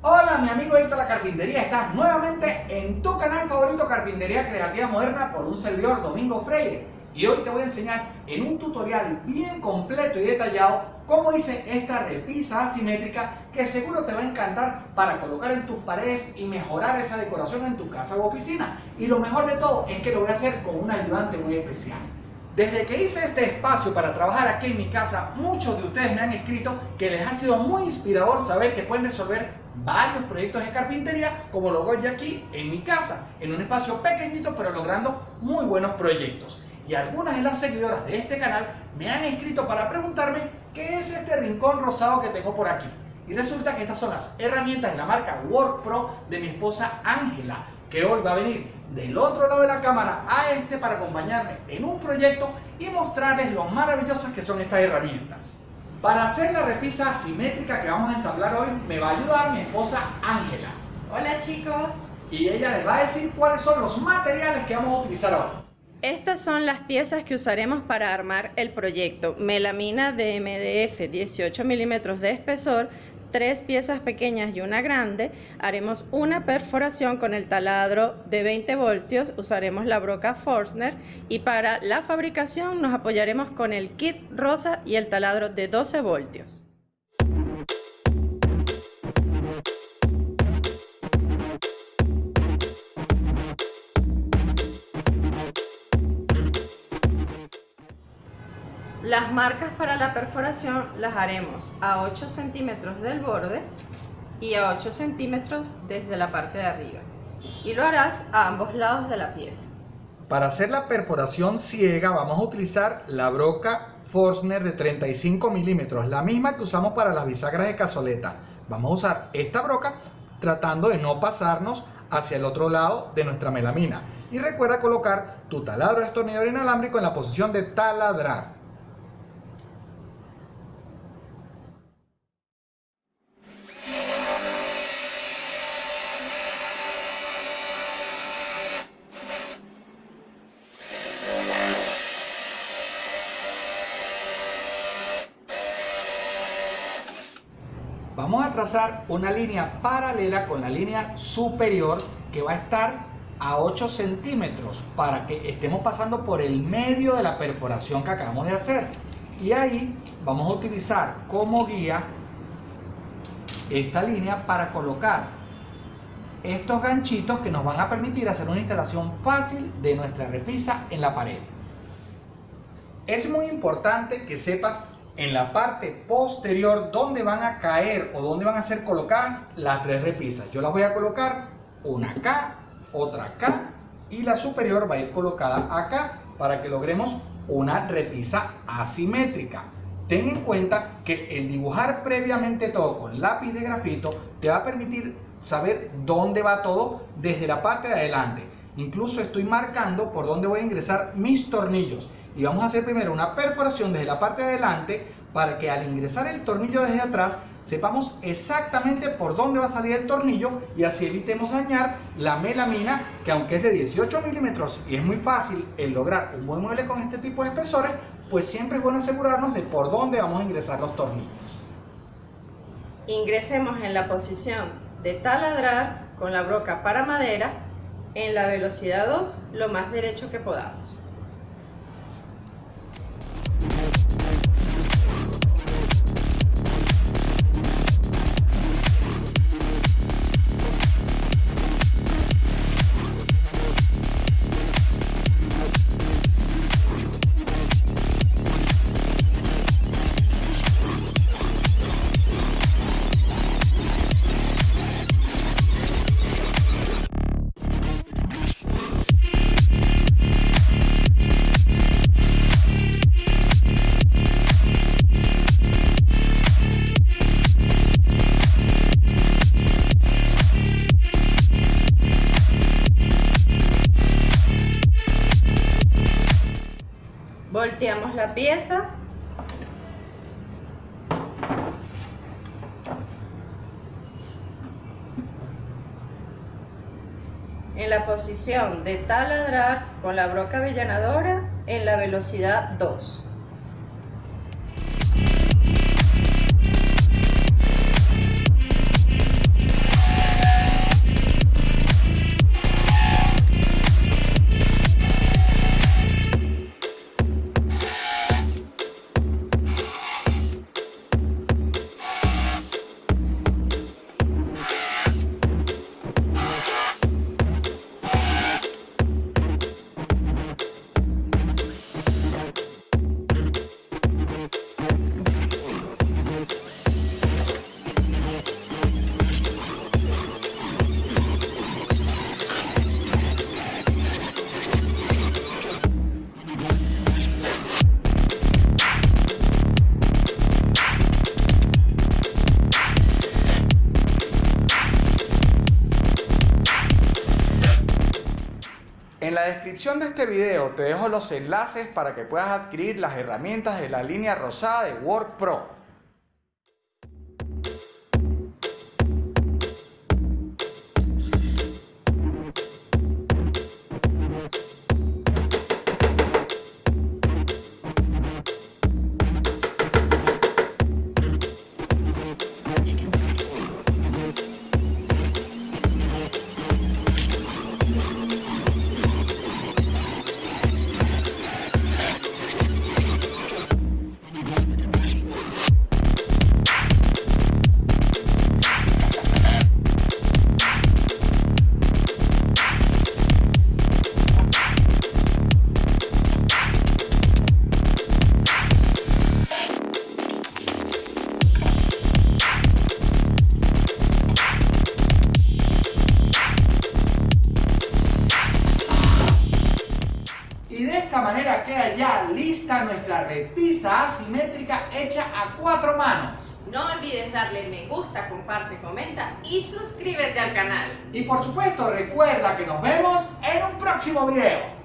Hola mi amigo Héctor La Carpintería, estás nuevamente en tu canal favorito Carpintería Creativa Moderna por un servidor Domingo Freire. Y hoy te voy a enseñar en un tutorial bien completo y detallado cómo hice esta repisa asimétrica que seguro te va a encantar para colocar en tus paredes y mejorar esa decoración en tu casa u oficina. Y lo mejor de todo es que lo voy a hacer con un ayudante muy especial desde que hice este espacio para trabajar aquí en mi casa, muchos de ustedes me han escrito que les ha sido muy inspirador saber que pueden resolver varios proyectos de carpintería como lo hago yo aquí en mi casa, en un espacio pequeñito pero logrando muy buenos proyectos. Y algunas de las seguidoras de este canal me han escrito para preguntarme qué es este rincón rosado que tengo por aquí. Y resulta que estas son las herramientas de la marca WorkPro de mi esposa Ángela, que hoy va a venir del otro lado de la cámara a este para acompañarme en un proyecto y mostrarles lo maravillosas que son estas herramientas. Para hacer la repisa asimétrica que vamos a ensamblar hoy me va a ayudar mi esposa Ángela. Hola chicos. Y ella les va a decir cuáles son los materiales que vamos a utilizar hoy. Estas son las piezas que usaremos para armar el proyecto. Melamina de MDF 18 milímetros de espesor, tres piezas pequeñas y una grande, haremos una perforación con el taladro de 20 voltios, usaremos la broca Forstner y para la fabricación nos apoyaremos con el kit rosa y el taladro de 12 voltios. Las marcas para la perforación las haremos a 8 centímetros del borde y a 8 centímetros desde la parte de arriba. Y lo harás a ambos lados de la pieza. Para hacer la perforación ciega vamos a utilizar la broca Forstner de 35 milímetros, la misma que usamos para las bisagras de cazoleta. Vamos a usar esta broca tratando de no pasarnos hacia el otro lado de nuestra melamina. Y recuerda colocar tu taladro destornillador inalámbrico en la posición de taladrar. Vamos a trazar una línea paralela con la línea superior que va a estar a 8 centímetros para que estemos pasando por el medio de la perforación que acabamos de hacer. Y ahí vamos a utilizar como guía esta línea para colocar estos ganchitos que nos van a permitir hacer una instalación fácil de nuestra repisa en la pared. Es muy importante que sepas en la parte posterior donde van a caer o donde van a ser colocadas las tres repisas. Yo las voy a colocar una acá, otra acá y la superior va a ir colocada acá para que logremos una repisa asimétrica. Ten en cuenta que el dibujar previamente todo con lápiz de grafito te va a permitir saber dónde va todo desde la parte de adelante. Incluso estoy marcando por dónde voy a ingresar mis tornillos y vamos a hacer primero una perforación desde la parte de adelante para que al ingresar el tornillo desde atrás sepamos exactamente por dónde va a salir el tornillo y así evitemos dañar la melamina que aunque es de 18 milímetros y es muy fácil el lograr un buen mueble con este tipo de espesores pues siempre es bueno asegurarnos de por dónde vamos a ingresar los tornillos. Ingresemos en la posición de taladrar con la broca para madera en la velocidad 2 lo más derecho que podamos la pieza. En la posición de taladrar con la broca avellanadora en la velocidad 2 En la descripción de este video te dejo los enlaces para que puedas adquirir las herramientas de la línea rosada de Work nuestra repisa asimétrica hecha a cuatro manos. No olvides darle me gusta, comparte, comenta y suscríbete al canal. Y por supuesto recuerda que nos vemos en un próximo video.